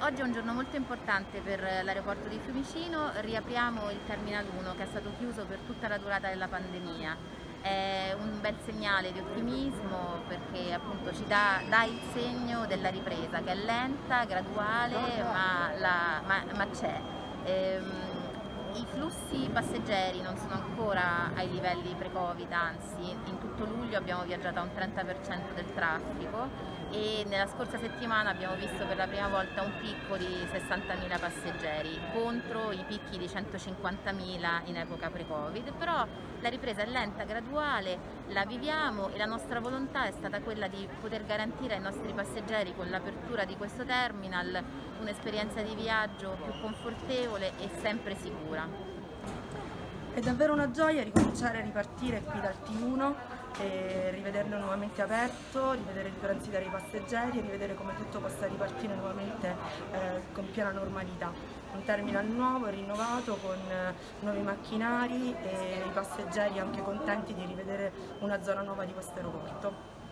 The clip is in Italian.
oggi è un giorno molto importante per l'aeroporto di Fiumicino, riapriamo il Terminal 1 che è stato chiuso per tutta la durata della pandemia. È un bel segnale di ottimismo perché appunto ci dà, dà il segno della ripresa che è lenta, graduale ma, ma, ma c'è. Ehm, i flussi passeggeri non sono ancora ai livelli pre-Covid, anzi in tutto luglio abbiamo viaggiato a un 30% del traffico e nella scorsa settimana abbiamo visto per la prima volta un picco di 60.000 passeggeri contro i picchi di 150.000 in epoca pre-Covid, però la ripresa è lenta, graduale, la viviamo e la nostra volontà è stata quella di poter garantire ai nostri passeggeri con l'apertura di questo terminal un'esperienza di viaggio più confortevole e sempre sicura. È davvero una gioia ricominciare a ripartire qui dal T1 e rivederlo nuovamente aperto, rivedere il transitare i passeggeri e rivedere come tutto possa ripartire nuovamente eh, con piena normalità. Un terminal nuovo, rinnovato, con eh, nuovi macchinari e i passeggeri anche contenti di rivedere una zona nuova di questo aeroporto.